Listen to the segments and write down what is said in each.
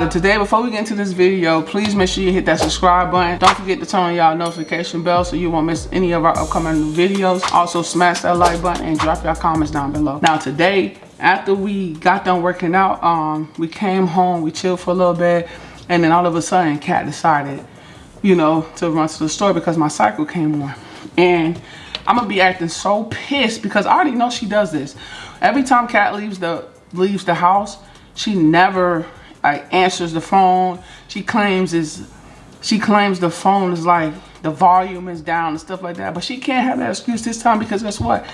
y'all today before we get into this video please make sure you hit that subscribe button. Don't forget to turn on y'all notification bell so you won't miss any of our upcoming new videos. Also smash that like button and drop your comments down below. Now today after we got done working out um we came home we chilled for a little bit and then all of a sudden cat decided you know to run to the store because my cycle came on. And i'm gonna be acting so pissed because i already know she does this. Every time cat leaves the leaves the house she never like answers the phone. She claims is she claims the phone is like the volume is down and stuff like that. But she can't have that excuse this time because guess what?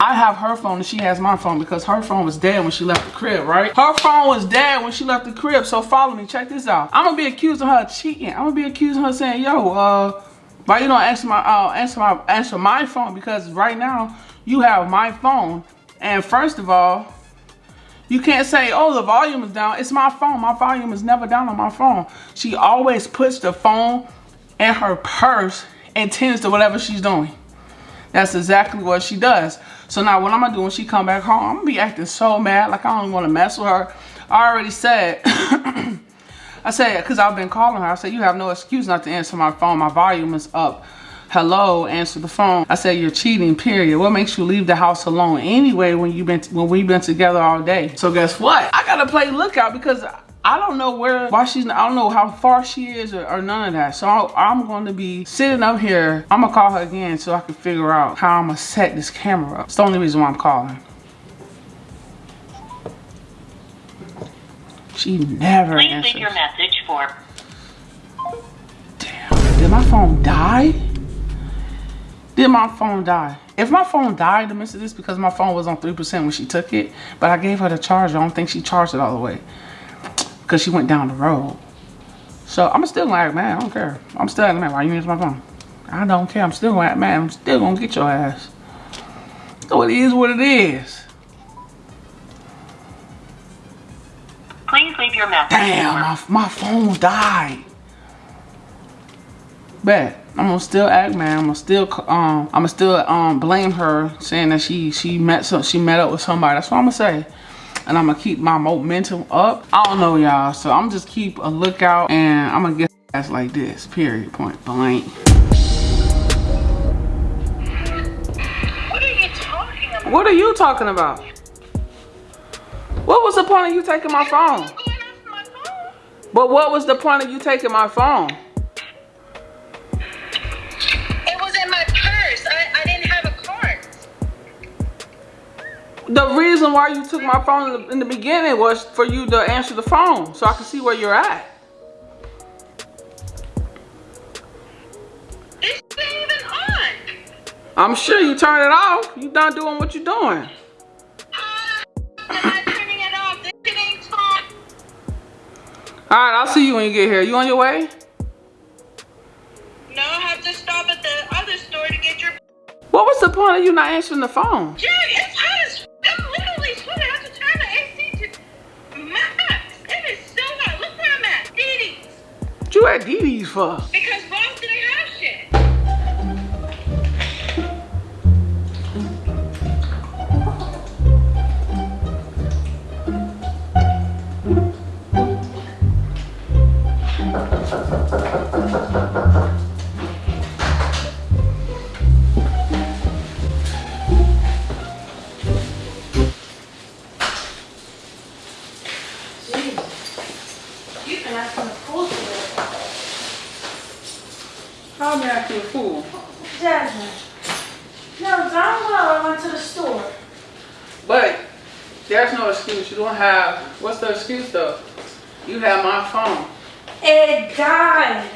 I have her phone and she has my phone because her phone was dead when she left the crib, right? Her phone was dead when she left the crib. So follow me, check this out. I'm gonna be accusing her of cheating. I'm gonna be accusing her saying, yo, uh, why you don't answer my uh answer my answer my phone? Because right now you have my phone. And first of all, you can't say, oh, the volume is down. It's my phone. My volume is never down on my phone. She always puts the phone in her purse and tends to whatever she's doing. That's exactly what she does. So now what I'm going to do when she come back home, I'm going to be acting so mad. Like I don't want to mess with her. I already said, I said, because I've been calling her. I said, you have no excuse not to answer my phone. My volume is up hello, answer the phone. I said, you're cheating, period. What makes you leave the house alone anyway when you've been when we've been together all day? So guess what? I gotta play lookout because I don't know where, why she's, I don't know how far she is or, or none of that. So I, am going to be sitting up here. I'm to call her again so I can figure out how I'm to set this camera up. It's the only reason why I'm calling. She never Please answers. leave your message for... Damn, did my phone die? Did my phone die? If my phone died the midst of this because my phone was on 3% when she took it, but I gave her the charger. I don't think she charged it all the way because she went down the road. So I'm still like, man, I don't care. I'm still like, man, why you use my phone? I don't care. I'm still like, man, I'm still gonna get your ass. So it is what it is. Please leave your message. Damn, my, my phone died. Bet. I'm gonna still act man. I'm gonna still um I'm gonna still um blame her saying that she she met some she met up with somebody. That's what I'm gonna say. And I'm gonna keep my momentum up. I don't know y'all. So I'm just keep a lookout and I'm gonna get ass like this. Period. Point blank. What are you talking about? What are you talking about? What was the point of you taking my phone? But what was the point of you taking my phone? The reason why you took my phone in the, in the beginning was for you to answer the phone so I can see where you're at. It's even on. I'm sure you turned it off. You done doing what you're doing. I'm not turning it off. This ain't on. Alright, I'll see you when you get here. You on your way? No, I have to stop at the other store to get your... What was the point of you not answering the phone? It's I a fool? Jasmine. No, darn well I went to the store. But there's no excuse. You don't have, what's the excuse though? You have my phone. It died.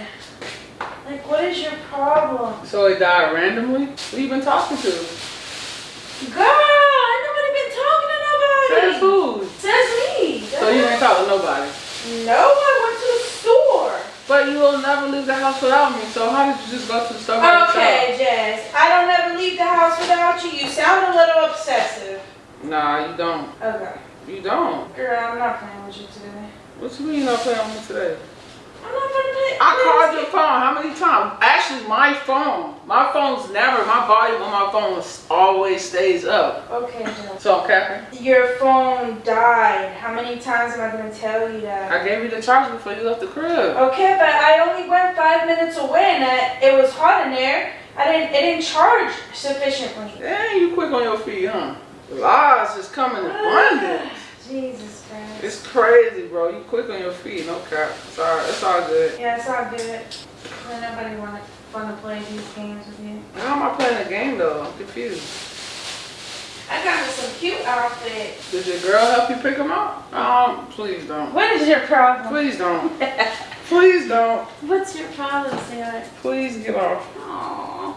Like, what is your problem? So it died randomly? Who you been talking to? Girl, I nobody been talking to nobody. Says who? Says me. So you ain't talking to nobody? No, I went to the store. But you will never leave the house without me. So how did you just go to the store by Okay, Jazz. I don't ever leave the house without you. You sound a little obsessive. Nah, you don't. Okay. You don't. Girl, I'm not playing with you today. What you mean you not playing with me today? I'm not gonna. I called your phone how many times? Actually, my phone. My phone's never, my volume on my phone always stays up. Okay, Joe. So, Captain, Your phone died. How many times am I gonna tell you that? I gave you the charger before you left the crib. Okay, but I only went five minutes away and I, it was hot in there. I didn't. It didn't charge sufficiently. Dang, you quick on your feet, huh? Lies just come in abundance. Jesus Christ. It's crazy, bro. You quick on your feet, no cap. It's all, it's all good. Yeah, it's all good. Ain't nobody want fun to play these games with you. How am I playing a game though? I'm confused. I got me some cute outfits. Did your girl help you pick them out? Um, please don't. What is your problem? Please don't. Please don't. What's your problem, Sarah? Please get off. Aww.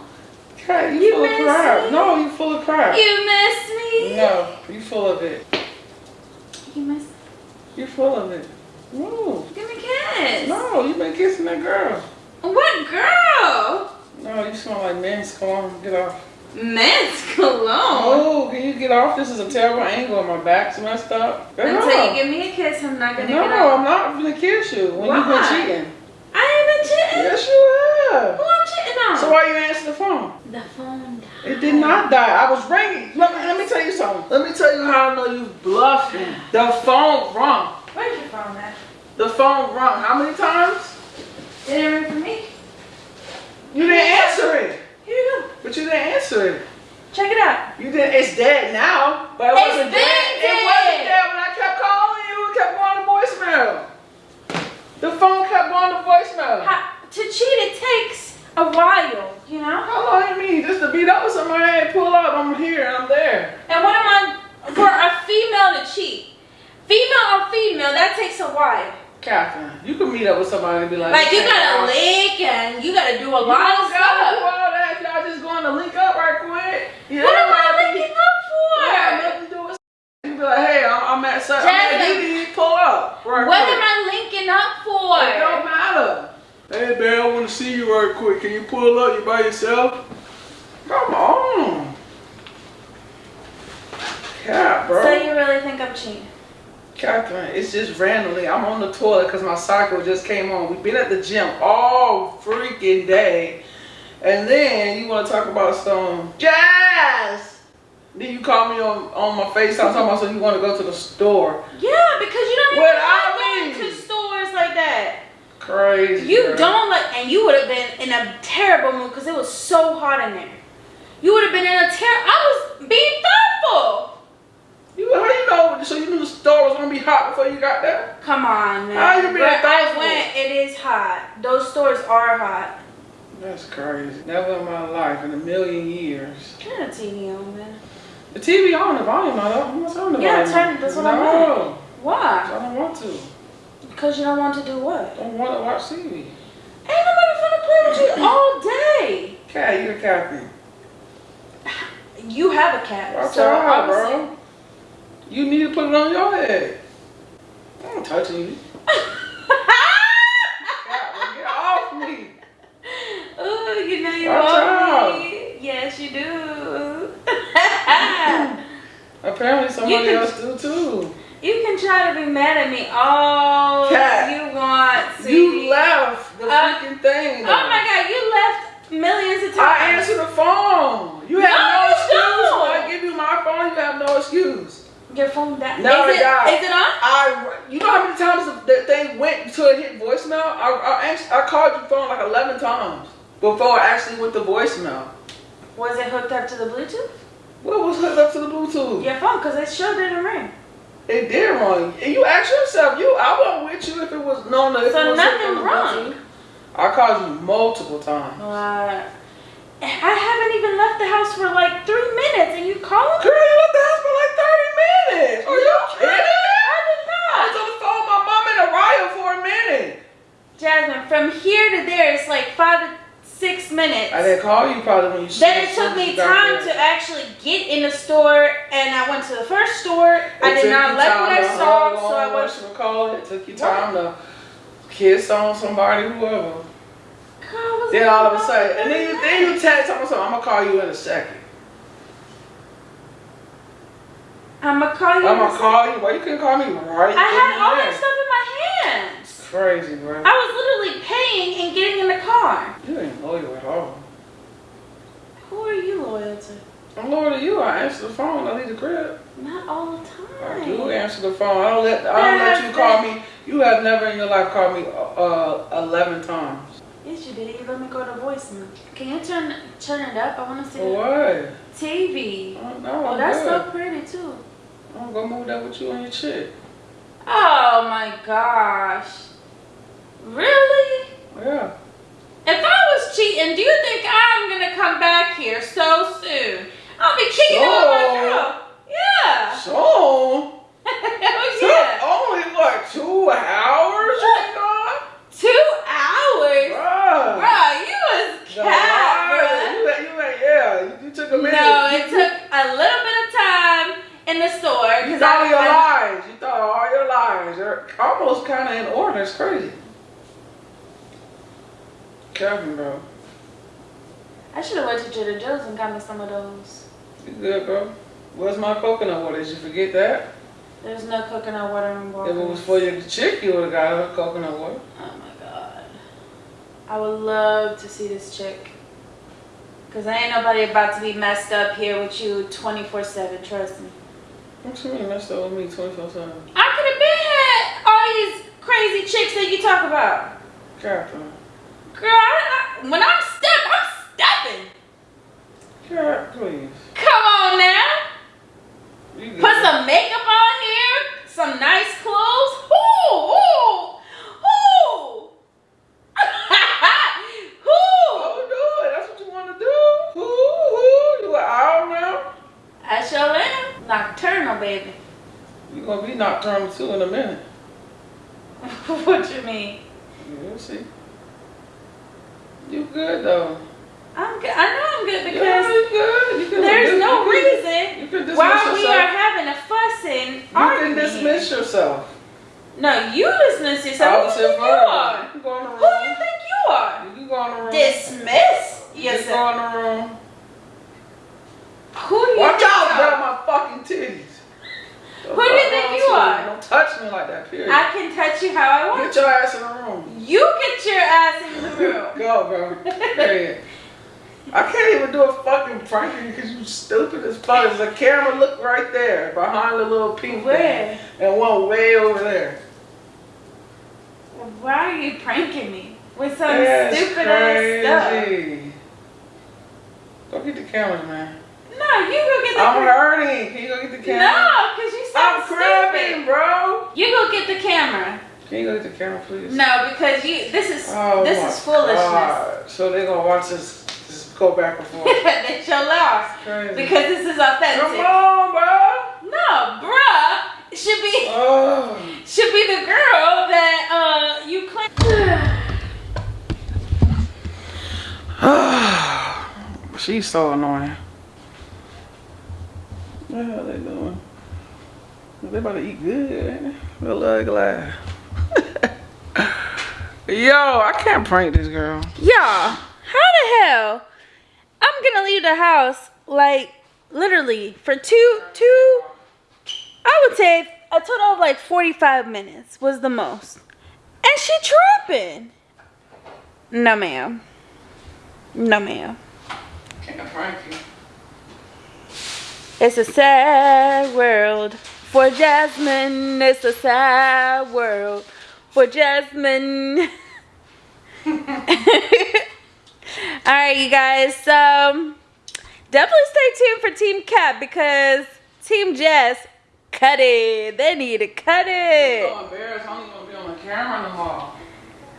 Crap, you, You full of crap. me? No, you full of crap. You miss me? No, you full of it. You miss You full of it. No, Give me a kiss. no, you've been kissing that girl. What girl? No, you smell like men's. cologne. get off. Men's cologne. Oh, can you get off? This is a terrible angle. My back's messed up. Get Until you give me a kiss, I'm not gonna no, get off. No, I'm not gonna kiss you when you've been Why? cheating. I ain't been cheating. Yes, you have. Who I'm cheating on? So why you answer the phone? The phone died. It did not die. I was ringing. Let me, let me tell you something. Let me tell you how I know you bluffing. The phone rung. Where's your phone at? The phone rung. How many times? It didn't ring for me. You didn't answer it. Here you go. But you didn't answer it. Check it out. You did. It's dead now. But it It's wasn't been dead. It dead. wasn't dead when I kept calling you. It kept going to voicemail. The phone kept going to voicemail. Ha- to cheat, it takes a while, you know? How long you mean? Just to beat up with somebody and pull up. I'm here and I'm there. And what am I, for a female to cheat? Female on female, that takes a while. Catherine, you can meet up with somebody and be like, Like, you gotta y'all, lick and you gotta do a You lot of don't do stuff. all that. Y'all just going to link up right quick. You What am I ain't be- linking up for? Yeah, nothing to do with. You be like, hey, I'm, I'm at such. I'm at pull up. Right What quick. am I linking up for? It don't matter. Hey, babe, I want to see you right quick. Can you pull up? You by yourself? Come on. Cap, bro. So you really think I'm cheating? Catherine, it's just randomly. I'm on the toilet because my cycle just came on. We've been at the gym all freaking day. And then you want to talk about some jazz. Then you call me on, on my FaceTime talking about so you want to go to the store. Yeah, because you don't even Without like going me. to stores like that. Crazy. You bro. don't like, and you would have been in a terrible mood because it was so hot in there. You would have been in a terrible. I was being thoughtful. You, how you know? So you knew the store was going to be hot before you got there? Come on, man. How you being Where I went, it is hot. Those stores are hot. That's crazy. Never in my life, in a million years. Turn the TV on, man. The TV on, the volume on. I'm not turning the Yeah, volume turn- on. that's what I No, Why? I don't want to. Because you don't want to do what? I don't want to watch TV. Ain't nobody finna play with you all day. Cat, you're a captain. You have a cat, Watch so out, obviously. bro. You need to put it on your head. I'm touching you. Well, get off me. Ooh, you know you want me. Yes, you do. Apparently somebody can- else do too. you can try to be mad at me all Cat, you want, sweetie. You left the Uh, freaking thing. Oh my god, you left millions of times. I answer the phone. You have No, no, you excuse. don't. When I give you my phone, you have no excuse. Your phone died. No, is it died. is it on? I, you know how many times the thing went until it hit voicemail? I, I, I called your phone like 11 times before I actually went to voicemail. Was it hooked up to the Bluetooth? What was hooked up to the Bluetooth? Your phone, because it sure didn't ring. It did wrong. And you asked yourself, you, I wasn't with you if it was known that if So nothing wrong. I called you multiple times. Uh, I haven't even left the house for like three minutes, and you calling Girl, me? you left the house for like 30 minutes. Are you kidding? I did I was not. on the phone with my mom and Araya for a minute. Jasmine, from here to there, it's like five to six minutes. I didn't call you probably when you Then it took me time to actually get in the store, and I went to the first store. I did not like what I to saw, so I went. what call it. It took you time to kiss on somebody, whoever. God, Then all of a "Oh, sudden, and then you, God." then you text someone, I'm gonna call you in a second. I'ma call you. I'm gonna call you. Why you couldn't call me right I had all that stuff in my hands. Crazy, bro. I was literally paying and getting in the car. You ain't loyal at all. Who are you loyal to? I'm loyal to you. I answer the phone. I leave the crib. Not all the time. I do answer the phone. I don't let I don't let you call me. You have never in your life called me uh, eleven times. Yes, you did. You let me go to voicemail. Can you turn turn it up? I want to see what? TV. Oh, no, Oh, I'm that's good. so pretty too. Oh, I'm gonna move that with you and your chick. Oh my gosh. Really? Yeah. If I was cheating, do you think I'm gonna come back here so soon? I'll be kicking it with my So? girl. Yeah. So oh yeah. only what two hours? Been? Two hours. Bruh. Bruh, you was cat, bruh. You, you yeah. You took a minute. No, it took a little bit of time in the store You because thought I, your I lies. You thought all your lies. They're kind of in order. It's crazy. Kevin, bro. I should have went to Trader Joe's and got me some of those. You good, bro? Where's my coconut water? Did you forget that? There's no coconut water in If it was for your chick, you would have got her coconut water. Oh my god. I would love to see this chick. Cause I ain't nobody about to be messed up here with you 24-7, trust me. What you mean messed up with me 24 7? I could have been had all these crazy chicks that you talk about. Catherine. Girl, I, I, when I'm step, I'm stepping. Cat, please. Come on now. Put some makeup on here, some nice clothes. Who? Who? Who? Who? Oh, do it. That's what you want to do. Who? Who? You an owl now? I sure am. Nocturnal, baby. You gonna be nocturnal too in a minute. what you mean? You'll see. You good though. I'm good. I know I'm good yeah, because you good. You can there's you no can- reason You can dismiss why we are having a fuss and you argument. can dismiss yourself. No, you dismiss yourself. Who do you think you are? You can go in the Who do you think you are? You can go in the room. Dismiss You can yourself. go in the room. Who do you Watch think out, you grab are? my fucking titties. Who do you think you are? Don't touch me like that, period. I can touch you how I want. Get your ass in the room. You get your ass in the room. Go, bro. Period. I can't even do a fucking prank because you stupid as fuck. There's a camera look right there behind the little pink Where? thing. And one way over there. Why are you pranking me with some That's stupid ass stuff? Go get the cameras, man. No, you go get the. I'm hurting. Can you go get the camera? No, cause you sound I'm cramping, bro. You go get the camera. Can you go get the camera, please? No, because you. This is Oh this my is foolishness. God. So they're gonna watch us just go back and forth. that you're lost because this is authentic. Come on, bro. No, bruh, should be Oh. should be the girl that uh you claim. She's so annoying. What the hell they doing? They about to eat good, ain't they? Little ugly. Yo, I can't prank this girl. Y'all, how the hell? I'm gonna leave the house like literally for two two. I would say a total of like 45 minutes was the most, and she tripping. No, ma'am. No, ma'am. Can't prank you. It's a sad world for Jasmine. It's a sad world for Jasmine. All right, you guys. So definitely stay tuned for Team Cat because Team Jess cut it. They need to cut it. so embarrassed. I don't even be on the camera no.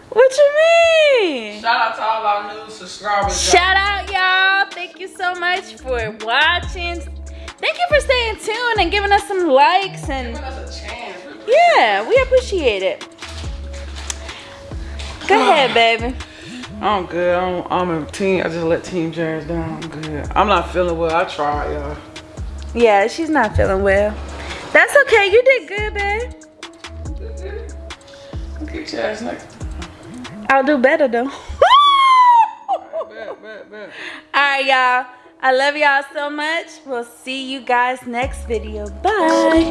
What you mean? Shout out to all our new subscribers. Shout out, y'all. Thank you so much for watching. Thank you for staying tuned and giving us some likes and Giving us a chance. yeah, we appreciate it. Go ahead, baby. I'm good. I'm, I'm a team. I just let Team Jazz down. I'm good. I'm not feeling well. I tried, y'all. Yeah, she's not feeling well. That's okay. You did good, babe. Get your ass next. I'll do better though. All right, y'all. I love y'all so much. We'll see you guys next video. Bye.